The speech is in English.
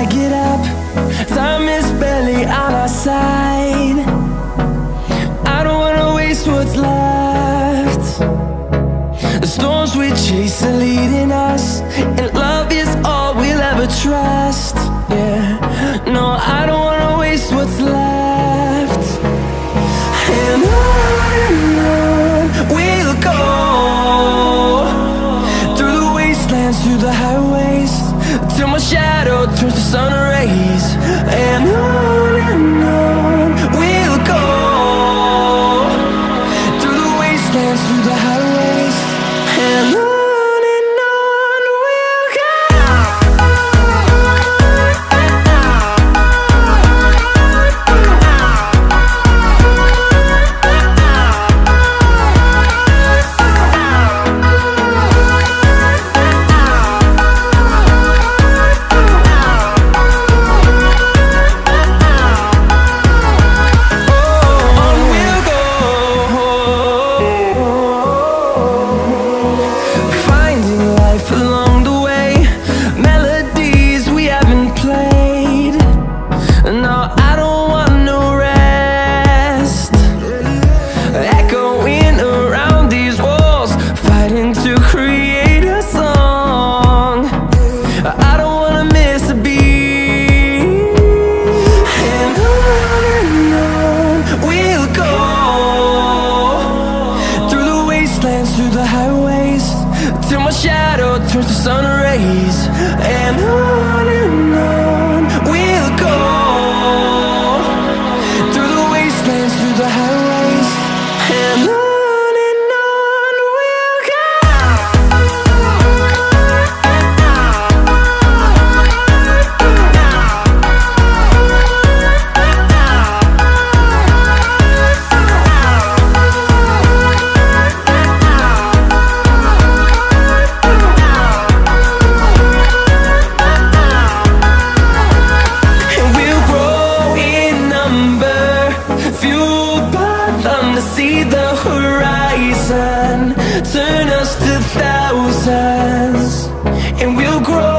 I get up. Time is barely on our side. I don't wanna waste what's left. The storms we chase are leading us And love is all we'll ever trust turns to sun rays through the highways Till my shadow turns to sun rays. And on and on turn us to thousands and we'll grow